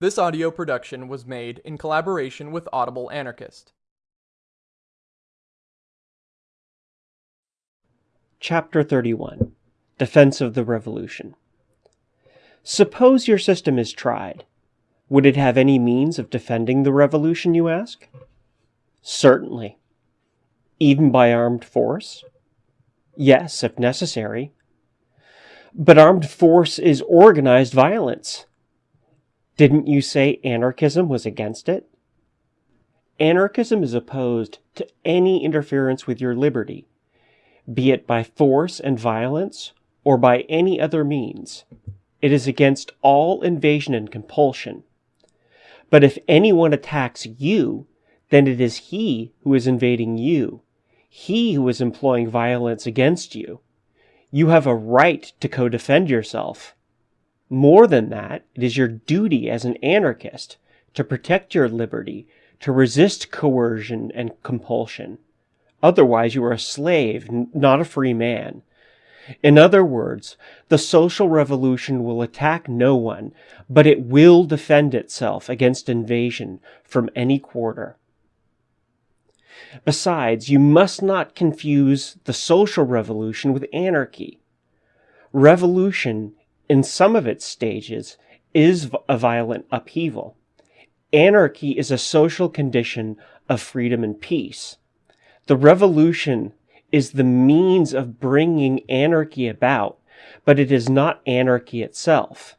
This audio production was made in collaboration with Audible Anarchist. Chapter 31 Defense of the Revolution Suppose your system is tried. Would it have any means of defending the revolution, you ask? Certainly. Even by armed force? Yes, if necessary. But armed force is organized violence. Didn't you say anarchism was against it? Anarchism is opposed to any interference with your liberty, be it by force and violence or by any other means. It is against all invasion and compulsion. But if anyone attacks you, then it is he who is invading you, he who is employing violence against you. You have a right to co-defend yourself. More than that, it is your duty as an anarchist to protect your liberty, to resist coercion and compulsion. Otherwise, you are a slave, not a free man. In other words, the social revolution will attack no one, but it will defend itself against invasion from any quarter. Besides, you must not confuse the social revolution with anarchy. Revolution in some of its stages, is a violent upheaval. Anarchy is a social condition of freedom and peace. The revolution is the means of bringing anarchy about, but it is not anarchy itself.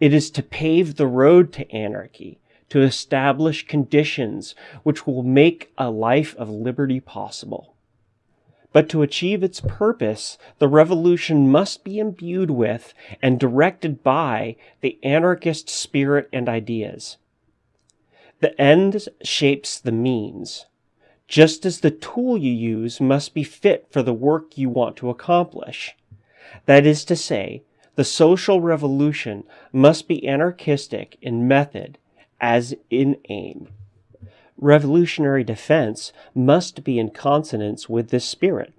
It is to pave the road to anarchy, to establish conditions which will make a life of liberty possible. But to achieve its purpose, the revolution must be imbued with and directed by the anarchist spirit and ideas. The end shapes the means, just as the tool you use must be fit for the work you want to accomplish. That is to say, the social revolution must be anarchistic in method as in aim revolutionary defense must be in consonance with this spirit.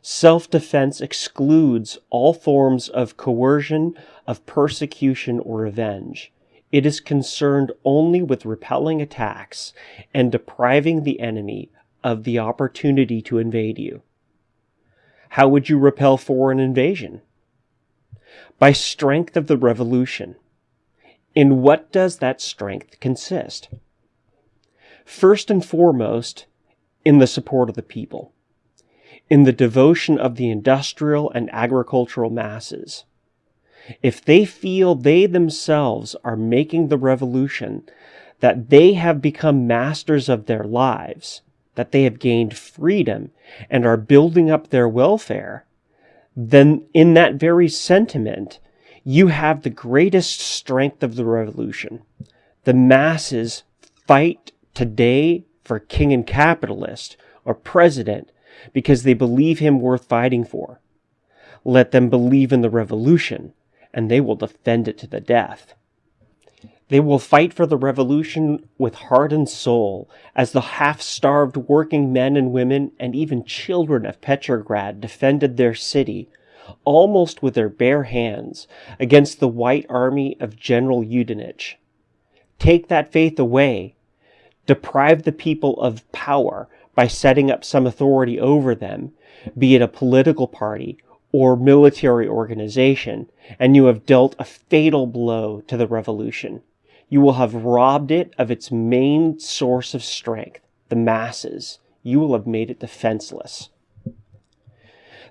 Self-defense excludes all forms of coercion, of persecution or revenge. It is concerned only with repelling attacks and depriving the enemy of the opportunity to invade you. How would you repel foreign invasion? By strength of the revolution. In what does that strength consist? First and foremost in the support of the people, in the devotion of the industrial and agricultural masses. If they feel they themselves are making the revolution, that they have become masters of their lives, that they have gained freedom and are building up their welfare, then in that very sentiment, you have the greatest strength of the revolution. The masses fight today for king and capitalist or president because they believe him worth fighting for. Let them believe in the revolution, and they will defend it to the death. They will fight for the revolution with heart and soul, as the half-starved working men and women and even children of Petrograd defended their city, almost with their bare hands, against the white army of General Yudenich. Take that faith away, deprive the people of power by setting up some authority over them, be it a political party or military organization, and you have dealt a fatal blow to the revolution. You will have robbed it of its main source of strength, the masses. You will have made it defenseless.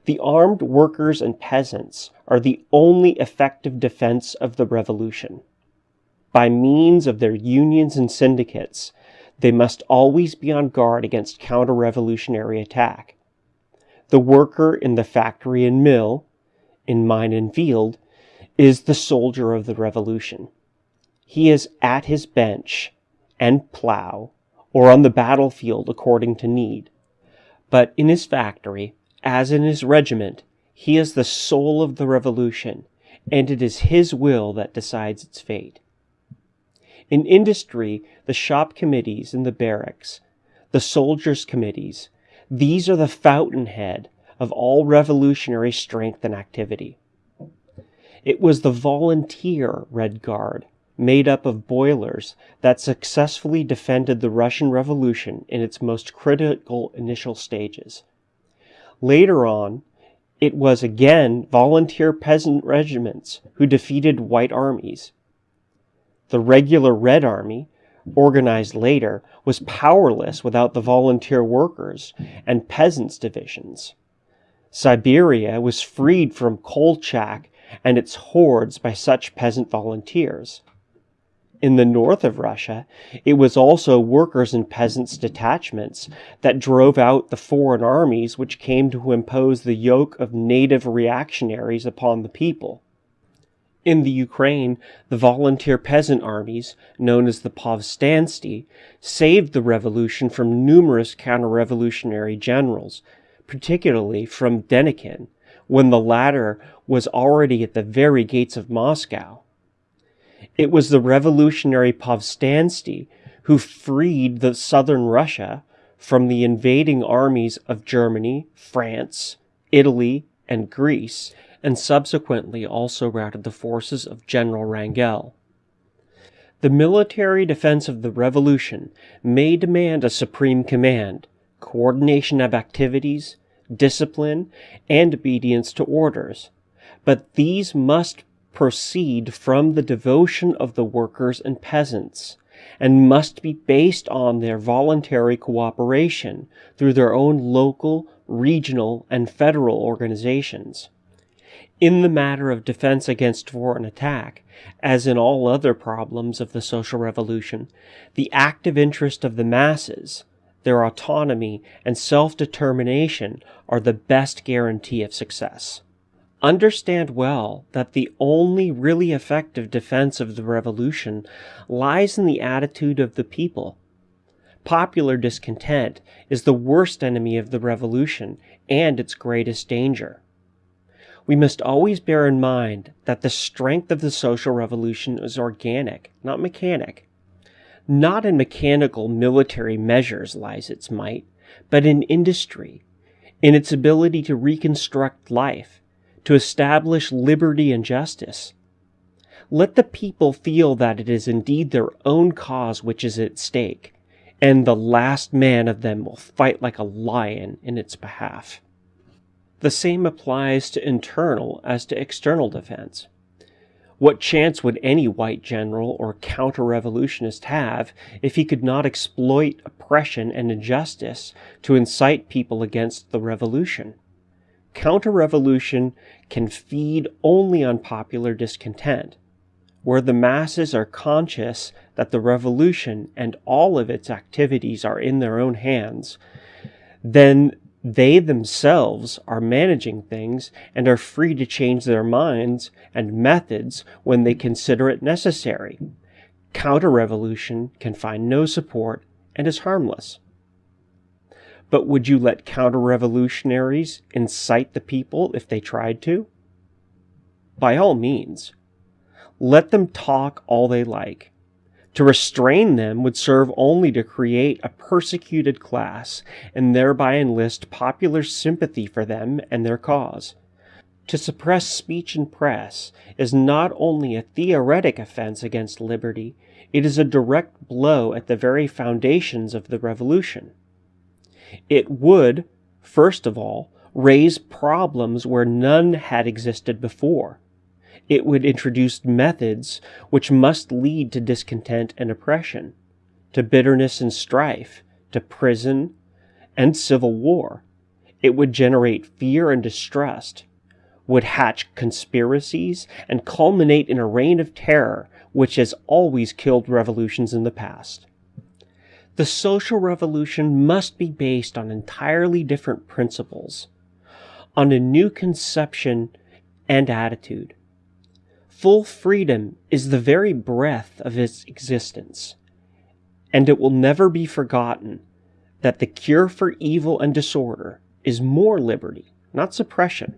The armed workers and peasants are the only effective defense of the revolution. By means of their unions and syndicates, they must always be on guard against counter-revolutionary attack. The worker in the factory and mill, in mine and field, is the soldier of the revolution. He is at his bench and plow, or on the battlefield according to need. But in his factory, as in his regiment, he is the soul of the revolution, and it is his will that decides its fate. In industry, the shop committees in the barracks, the soldiers' committees, these are the fountainhead of all revolutionary strength and activity. It was the volunteer Red Guard made up of boilers that successfully defended the Russian Revolution in its most critical initial stages. Later on, it was again volunteer peasant regiments who defeated white armies. The regular Red Army, organized later, was powerless without the volunteer workers and peasants divisions. Siberia was freed from Kolchak and its hordes by such peasant volunteers. In the north of Russia, it was also workers and peasants' detachments that drove out the foreign armies which came to impose the yoke of native reactionaries upon the people. In the Ukraine, the volunteer peasant armies, known as the Povstantsi, saved the revolution from numerous counter-revolutionary generals, particularly from Denikin, when the latter was already at the very gates of Moscow. It was the revolutionary Povstantsi who freed the southern Russia from the invading armies of Germany, France, Italy, and Greece, and subsequently also routed the forces of General Wrangel. The military defense of the revolution may demand a supreme command, coordination of activities, discipline, and obedience to orders, but these must proceed from the devotion of the workers and peasants, and must be based on their voluntary cooperation through their own local, regional, and federal organizations. In the matter of defense against foreign attack, as in all other problems of the social revolution, the active interest of the masses, their autonomy and self-determination are the best guarantee of success. Understand well that the only really effective defense of the revolution lies in the attitude of the people. Popular discontent is the worst enemy of the revolution and its greatest danger. We must always bear in mind that the strength of the social revolution is organic, not mechanic. Not in mechanical military measures lies its might, but in industry, in its ability to reconstruct life, to establish liberty and justice. Let the people feel that it is indeed their own cause which is at stake, and the last man of them will fight like a lion in its behalf. The same applies to internal as to external defense. What chance would any white general or counter-revolutionist have if he could not exploit oppression and injustice to incite people against the revolution? Counter-revolution can feed only on popular discontent. Where the masses are conscious that the revolution and all of its activities are in their own hands, then they themselves are managing things and are free to change their minds and methods when they consider it necessary. Counter-revolution can find no support and is harmless. But would you let counter-revolutionaries incite the people if they tried to? By all means. Let them talk all they like. To restrain them would serve only to create a persecuted class and thereby enlist popular sympathy for them and their cause. To suppress speech and press is not only a theoretic offense against liberty, it is a direct blow at the very foundations of the revolution. It would, first of all, raise problems where none had existed before. It would introduce methods which must lead to discontent and oppression, to bitterness and strife, to prison and civil war. It would generate fear and distrust, would hatch conspiracies, and culminate in a reign of terror which has always killed revolutions in the past. The social revolution must be based on entirely different principles, on a new conception and attitude. Full freedom is the very breath of its existence, and it will never be forgotten that the cure for evil and disorder is more liberty, not suppression.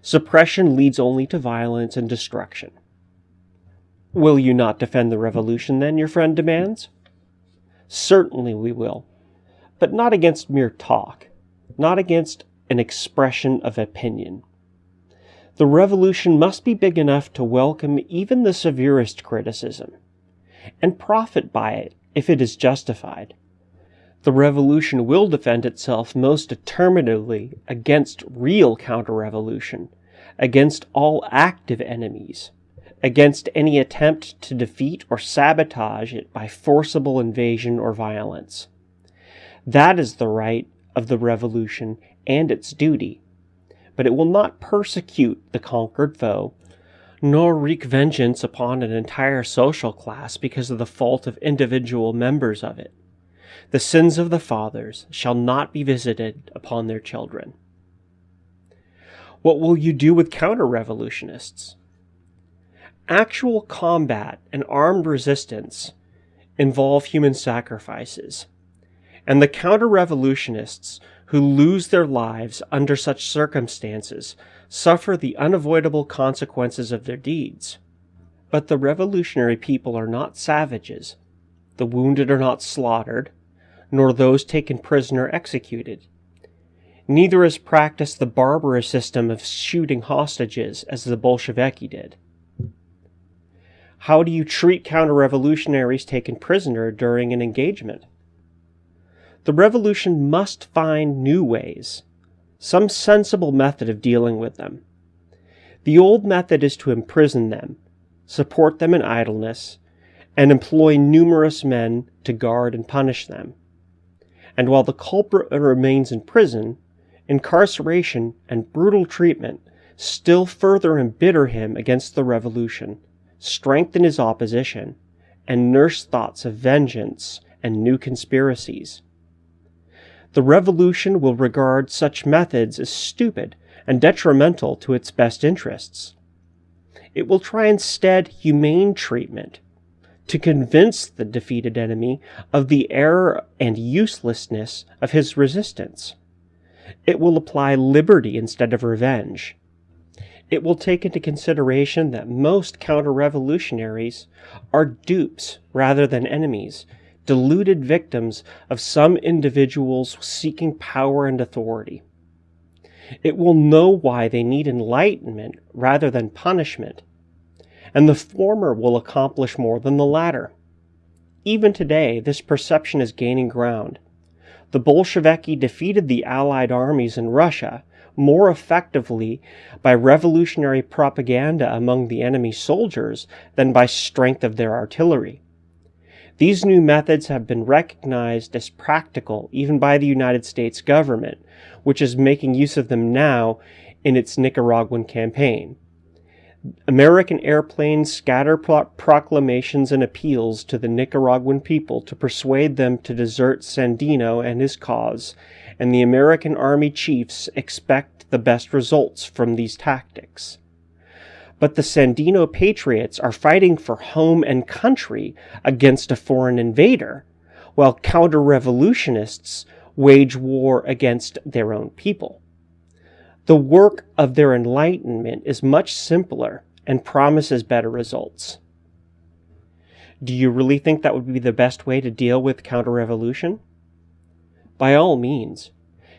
Suppression leads only to violence and destruction. Will you not defend the revolution then, your friend demands? Certainly we will, but not against mere talk, not against an expression of opinion. The revolution must be big enough to welcome even the severest criticism. and profit by it if it is justified. The revolution will defend itself most determinedly against real counter revolution, against all active enemies, against any attempt to defeat or sabotage it by forcible invasion or violence. That is the right of the revolution and its duty, but it will not persecute the conquered foe, nor wreak vengeance upon an entire social class because of the fault of individual members of it. The sins of the fathers shall not be visited upon their children. What will you do with counter revolutionists? Actual combat and armed resistance involve human sacrifices, and the counter revolutionists who lose their lives under such circumstances suffer the unavoidable consequences of their deeds. But the revolutionary people are not savages. The wounded are not slaughtered, nor those taken prisoner executed. Neither is practiced the barbarous system of shooting hostages as the Bolsheviki did. How do you treat counter revolutionaries taken prisoner during an engagement? The revolution must find new ways, some sensible method of dealing with them. The old method is to imprison them, support them in idleness, and employ numerous men to guard and punish them. And while the culprit remains in prison, incarceration and brutal treatment still further embitter him against the revolution strengthen his opposition, and nurse thoughts of vengeance and new conspiracies. The revolution will regard such methods as stupid and detrimental to its best interests. It will try instead humane treatment to convince the defeated enemy of the error and uselessness of his resistance. It will apply liberty instead of revenge it will take into consideration that most counter revolutionaries are dupes rather than enemies, deluded victims of some individuals seeking power and authority. It will know why they need enlightenment rather than punishment, and the former will accomplish more than the latter. Even today, this perception is gaining ground. The Bolsheviki defeated the Allied armies in Russia more effectively by revolutionary propaganda among the enemy soldiers than by strength of their artillery. These new methods have been recognized as practical even by the United States government, which is making use of them now in its Nicaraguan campaign. American airplanes scatter pro- proclamations and appeals to the Nicaraguan people to persuade them to desert Sandino and his cause, and the American Army chiefs expect the best results from these tactics. But the Sandino patriots are fighting for home and country against a foreign invader, while counter revolutionists wage war against their own people. The work of their enlightenment is much simpler and promises better results. Do you really think that would be the best way to deal with counter revolution? By all means.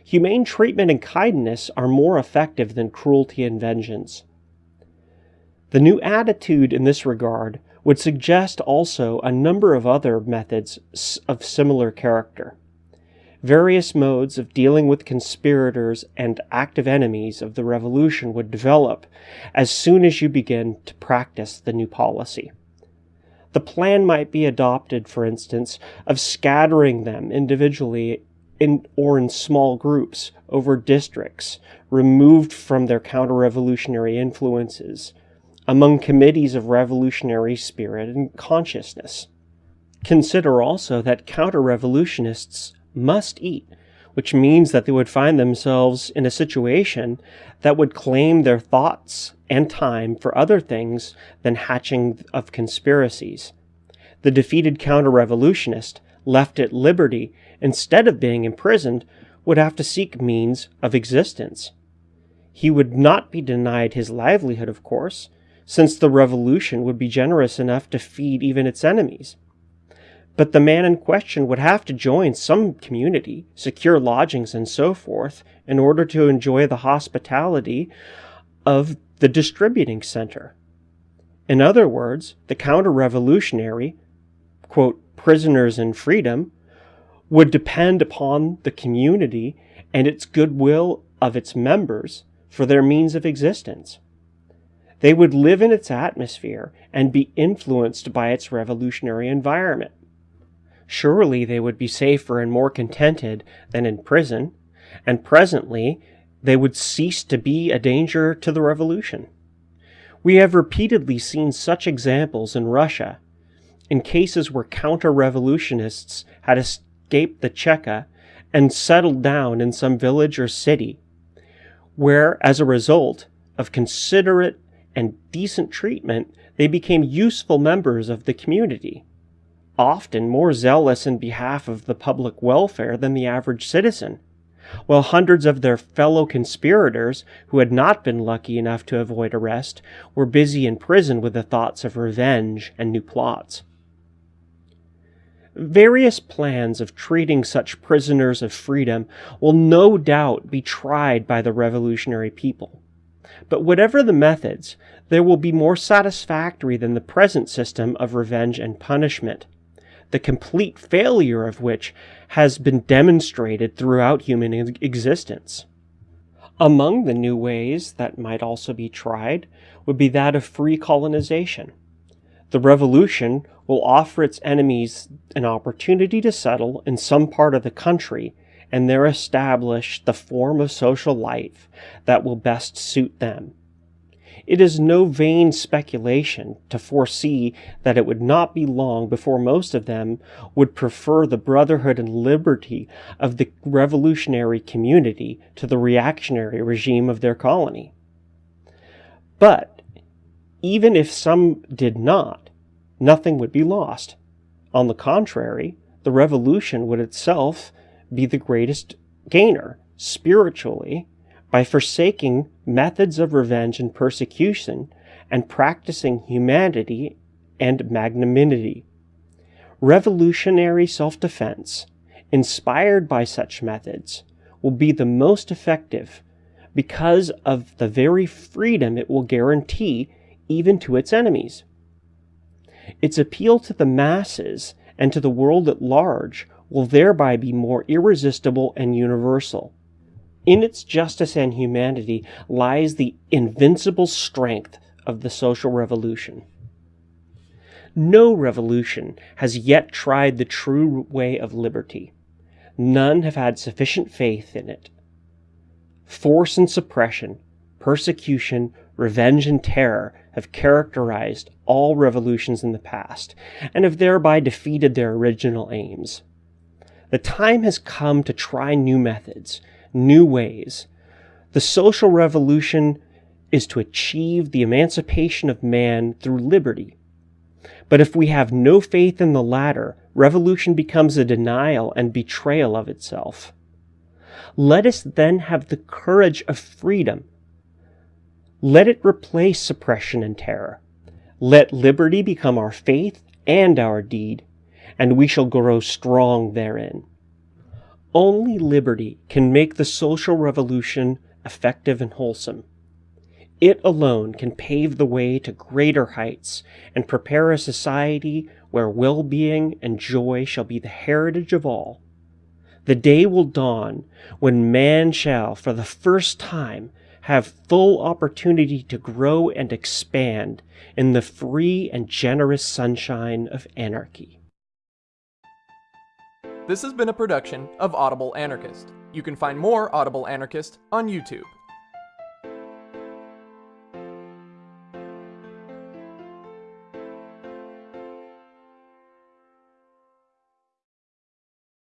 Humane treatment and kindness are more effective than cruelty and vengeance. The new attitude in this regard would suggest also a number of other methods of similar character various modes of dealing with conspirators and active enemies of the revolution would develop as soon as you begin to practice the new policy. The plan might be adopted, for instance, of scattering them individually in, or in small groups over districts removed from their counter revolutionary influences among committees of revolutionary spirit and consciousness. Consider also that counter revolutionists must eat, which means that they would find themselves in a situation that would claim their thoughts and time for other things than hatching of conspiracies. The defeated counter revolutionist, left at liberty instead of being imprisoned, would have to seek means of existence. He would not be denied his livelihood, of course, since the revolution would be generous enough to feed even its enemies. But the man in question would have to join some community, secure lodgings, and so forth, in order to enjoy the hospitality of the distributing center. In other words, the counter revolutionary quote, prisoners in freedom would depend upon the community and its goodwill of its members for their means of existence. They would live in its atmosphere and be influenced by its revolutionary environment. Surely they would be safer and more contented than in prison, and presently they would cease to be a danger to the revolution. We have repeatedly seen such examples in Russia, in cases where counter revolutionists had escaped the Cheka and settled down in some village or city, where, as a result of considerate and decent treatment, they became useful members of the community, often more zealous in behalf of the public welfare than the average citizen, while hundreds of their fellow conspirators, who had not been lucky enough to avoid arrest, were busy in prison with the thoughts of revenge and new plots. Various plans of treating such prisoners of freedom will no doubt be tried by the revolutionary people. But whatever the methods, they will be more satisfactory than the present system of revenge and punishment, the complete failure of which has been demonstrated throughout human existence. Among the new ways that might also be tried would be that of free colonization. The revolution will offer its enemies an opportunity to settle in some part of the country and there establish the form of social life that will best suit them. It is no vain speculation to foresee that it would not be long before most of them would prefer the brotherhood and liberty of the revolutionary community to the reactionary regime of their colony. But even if some did not, nothing would be lost. On the contrary, the revolution would itself be the greatest gainer spiritually by forsaking methods of revenge and persecution and practicing humanity and magnanimity. Revolutionary self defense, inspired by such methods, will be the most effective because of the very freedom it will guarantee even to its enemies. Its appeal to the masses and to the world at large will thereby be more irresistible and universal. In its justice and humanity lies the invincible strength of the social revolution. No revolution has yet tried the true way of liberty. None have had sufficient faith in it. Force and suppression, persecution, revenge, and terror have characterized all revolutions in the past, and have thereby defeated their original aims. The time has come to try new methods, new ways. The social revolution is to achieve the emancipation of man through liberty. But if we have no faith in the latter, revolution becomes a denial and betrayal of itself. Let us then have the courage of freedom let it replace suppression and terror. Let liberty become our faith and our deed, and we shall grow strong therein. Only liberty can make the social revolution effective and wholesome. It alone can pave the way to greater heights and prepare a society where well being and joy shall be the heritage of all. The day will dawn when man shall, for the first time, have full opportunity to grow and expand in the free and generous sunshine of anarchy. This has been a production of Audible Anarchist. You can find more Audible Anarchist on YouTube.